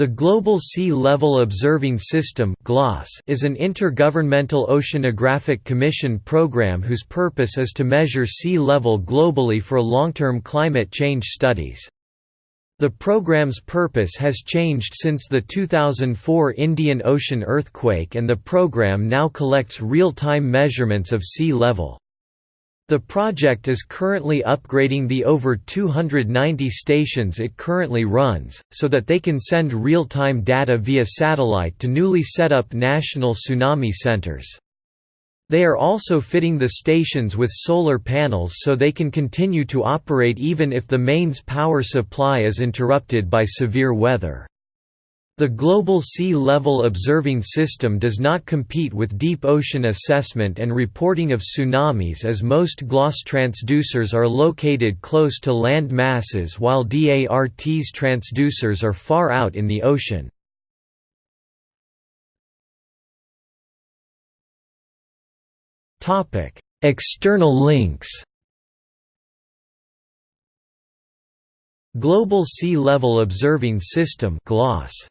The Global Sea Level Observing System is an intergovernmental oceanographic commission program whose purpose is to measure sea level globally for long-term climate change studies. The program's purpose has changed since the 2004 Indian Ocean earthquake and the program now collects real-time measurements of sea level. The project is currently upgrading the over 290 stations it currently runs, so that they can send real-time data via satellite to newly set up national tsunami centers. They are also fitting the stations with solar panels so they can continue to operate even if the mains power supply is interrupted by severe weather. The Global Sea Level Observing System does not compete with deep ocean assessment and reporting of tsunamis as most GLOSS transducers are located close to land masses while DART's transducers are far out in the ocean. External links Global Sea Level Observing System GLOSS